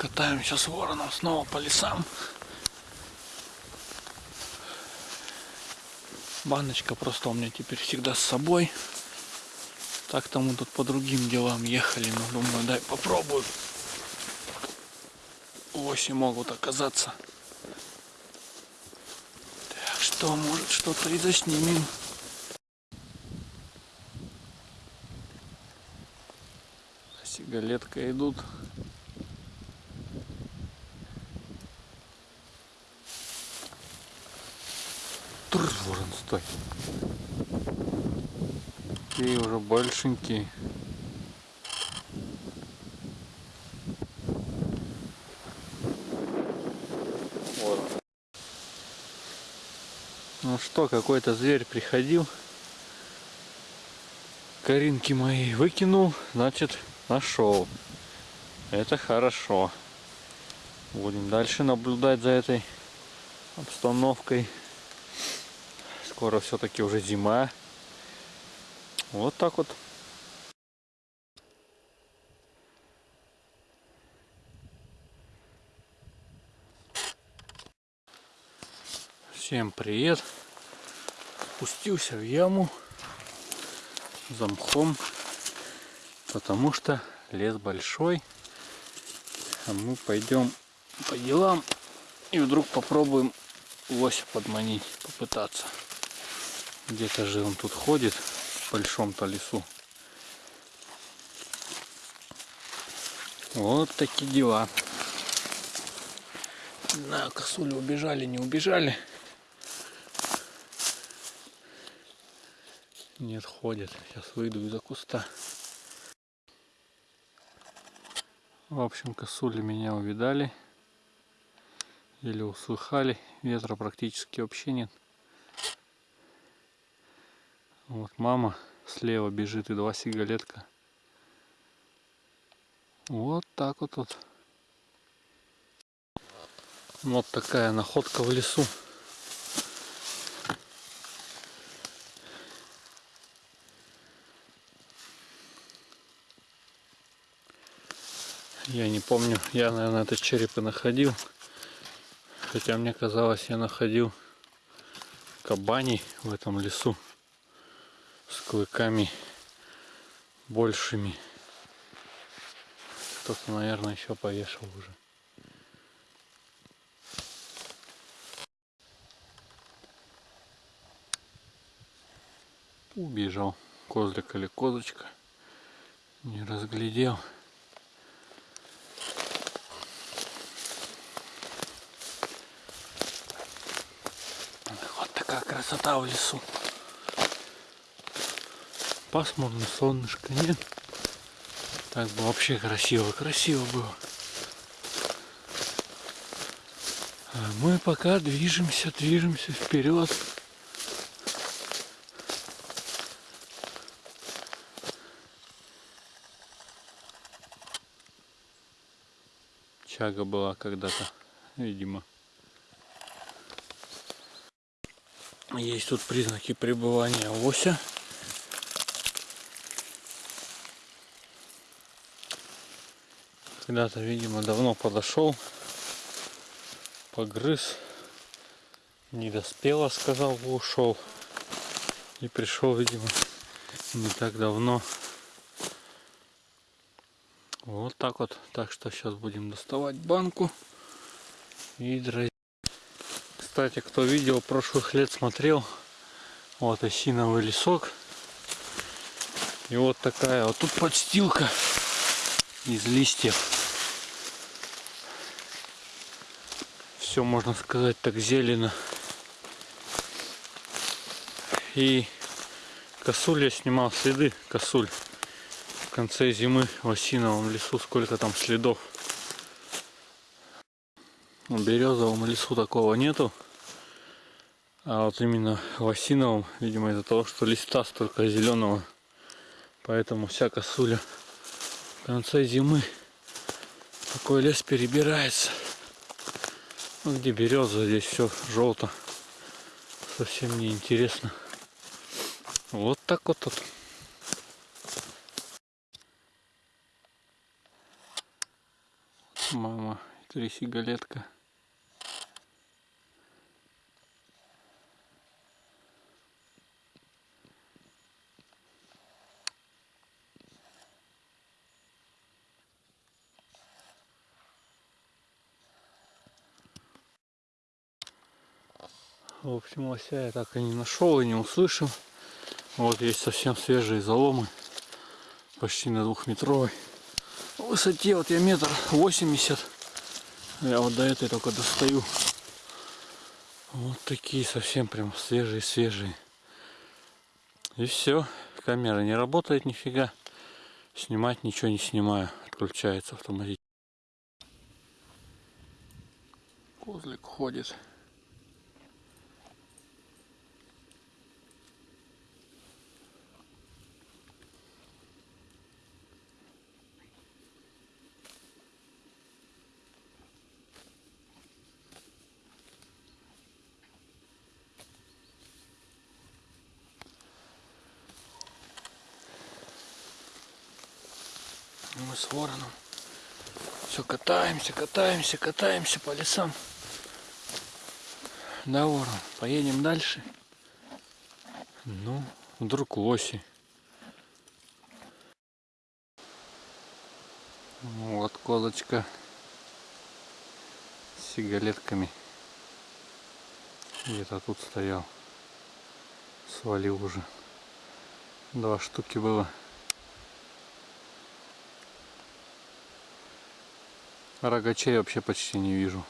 Катаемся с вороном снова по лесам. Баночка просто у меня теперь всегда с собой. Так-то мы тут по другим делам ехали, но думаю, дай попробую. Оси могут оказаться. Так что, может, что-то и заснимем. Сигалетка идут. Тур, ворон, стой. Такие уже большенькие. Ворон. Ну что, какой-то зверь приходил. Каринки мои выкинул, значит нашел. Это хорошо. Будем дальше наблюдать за этой обстановкой. Скоро все-таки уже зима. Вот так вот. Всем привет. Спустился в яму за мхом, потому что лес большой. А мы пойдем по делам и вдруг попробуем лося подманить, попытаться. Где-то же он тут ходит в большом-то лесу. Вот такие дела. Знаю, косули убежали, не убежали. Нет, ходят. Сейчас выйду из-за куста. В общем, косули меня увидали. Или услыхали. Ветра практически вообще нет. Вот мама слева бежит и два сигалетка. Вот так вот тут. Вот такая находка в лесу. Я не помню, я, наверное, этот череп и находил. Хотя мне казалось, я находил кабаней в этом лесу с клыками большими. Кто-то, наверное, еще повешал уже. Убежал козлик или козочка. Не разглядел. Вот такая красота в лесу пасмурно, солнышко нет. Так бы вообще красиво, красиво было. А мы пока движемся, движемся вперед. Чага была когда-то, видимо. Есть тут признаки пребывания ося. Когда-то, видимо, давно подошел, погрыз, не доспело, сказал, ушел. И пришел, видимо, не так давно. Вот так вот. Так что сейчас будем доставать банку и. Кстати, кто видео прошлых лет смотрел, вот осиновый лесок. И вот такая вот тут подстилка из листьев. Все можно сказать так зелено. И косуль я снимал следы косуль в конце зимы в осиновом лесу. Сколько там следов? В березовом лесу такого нету. А вот именно в осиновом видимо из-за того что листа столько зеленого. Поэтому вся косуля в конце зимы такой лес перебирается ну, где береза, здесь все желто. Совсем не интересно. Вот так вот тут. Мама, три сигалетка. В общем, лося я так и не нашел и не услышал. Вот есть совсем свежие заломы. Почти на двухметровой высоте. Вот я метр восемьдесят. Я вот до этой только достаю. Вот такие совсем прям свежие-свежие. И все. Камера не работает нифига. Снимать ничего не снимаю. Отключается автоматически. Козлик ходит. Мы с вороном все катаемся, катаемся, катаемся по лесам. Да, ворон, поедем дальше. Ну, вдруг лоси. Вот козочка с сигалетками. Где-то тут стоял. Свалил уже. Два штуки было. Рогачей вообще почти не вижу.